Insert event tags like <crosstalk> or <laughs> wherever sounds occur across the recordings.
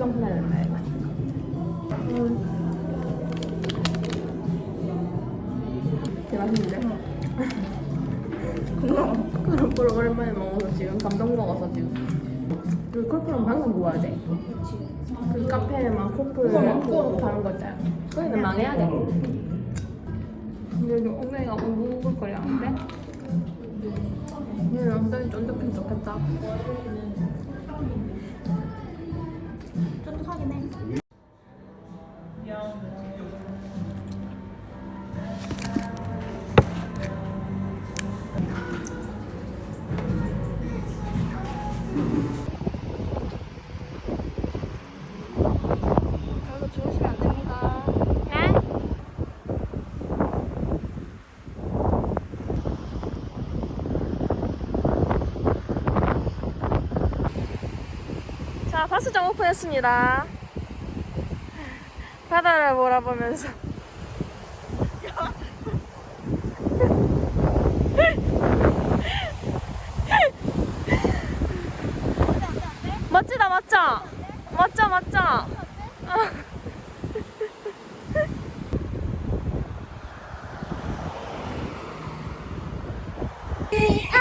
지방 분해야 된다 이거. 되게 맛있는데? <laughs> 건강. 크로플 오랜만에 먹어서 지금 감동 먹어서 지금. 그 크로플은 방금 구워야 돼. 그 카페에만 그거 먹고. 파는 거 있잖아. 거기는 망해야 돼. 근데 이제 엉덩이가 우글거리는데? 얘는 엉덩이 쫀득해 좋겠다. 자, 바스장 오픈했습니다. 바다를 몰아보면서. 멋지다, 멋져. 멋져, 멋져.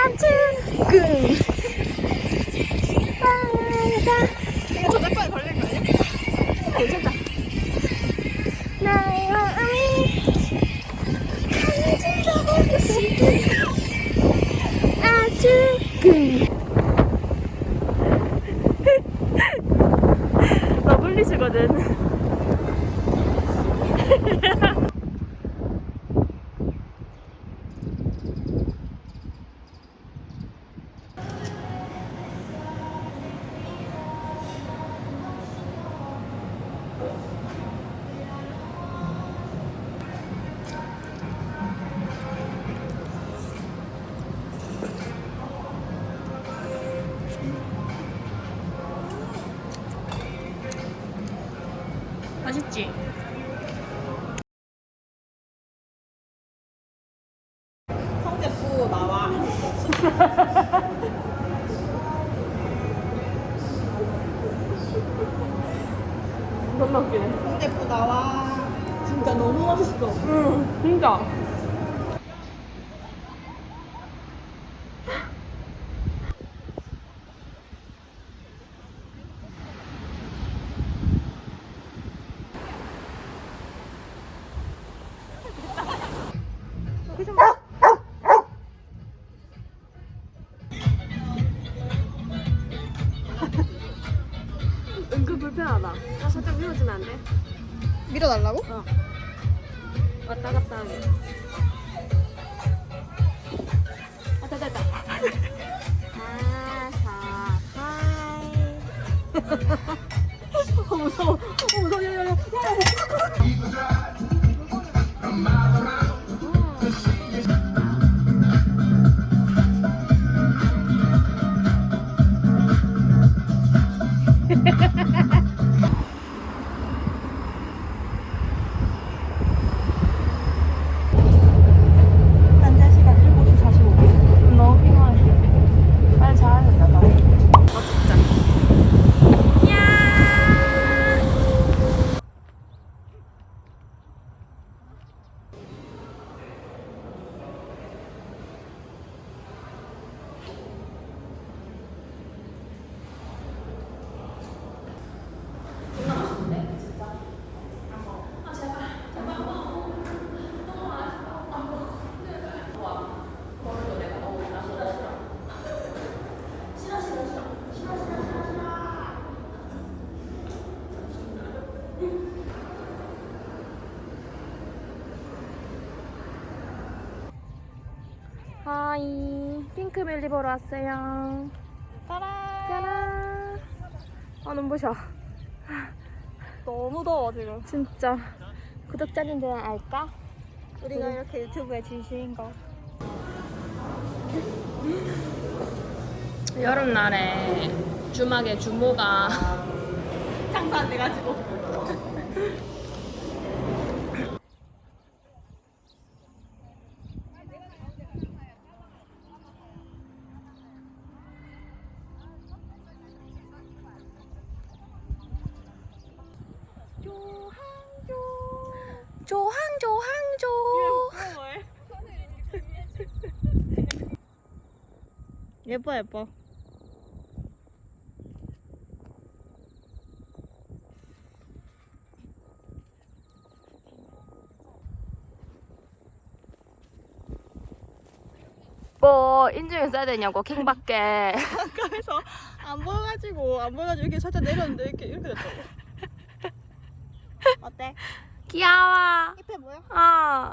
안튼 러블리즈거든. <laughs> 맛있지? 성대부 나와. <laughs> 너무 웃기네. 성대부 나와. 진짜 너무 맛있어. 응, 진짜. 은근 불편하다. 나 살짝 밀어주면 안 돼? 밀어달라고? 왔다 갔다 하게. 왔다 갔다. 하사 하이. <laughs> 하이 핑크뮬리 보러 왔어요 따라. 짜란 아 눈부셔 너무 더워 지금. 진짜 구독자님들은 알까? 우리가 이렇게 유튜브에 진심인 거. <laughs> 여름날에 주막에 주모가 장사 안 돼가지고. 조항조항조 예뻐 예뻐. 뭐 인증을 써야 되냐고 킹밖에 가까이서 <laughs> 안 보여가지고 안 보여가지고 이렇게 살짝 내렸는데 이렇게 이렇게 됐다고. <laughs> 어때? 귀여워. 힙해 보여? 어.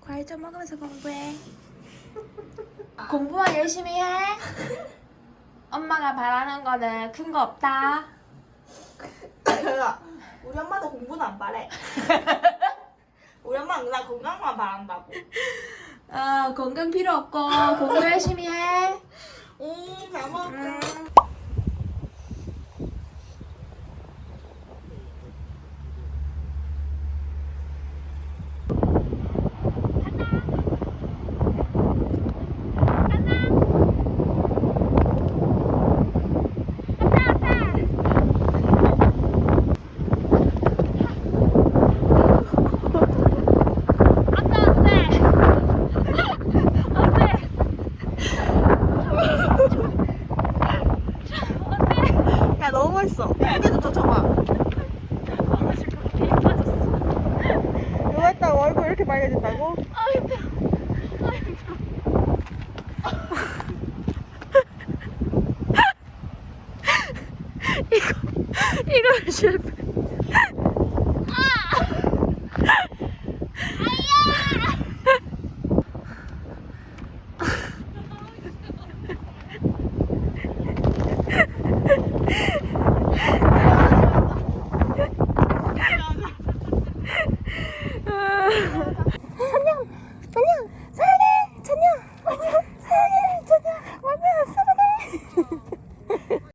과일 좀 먹으면서 공부해. <laughs> 공부만 열심히 해. 엄마가 바라는 거는 큰 거 없다. <laughs> 우리 엄마도 공부는 안 바래. <laughs> 우리 엄마는 나 건강만 바란다고. 어 건강 필요 없고 공부 열심히 해 응, 잘 먹을게. 이게도 더 쳐봐. 이거 했다고 얼굴 이렇게 빨개진다고? 이거 실패 천냥 천냥 사랑해 천냥 Yeah. <laughs>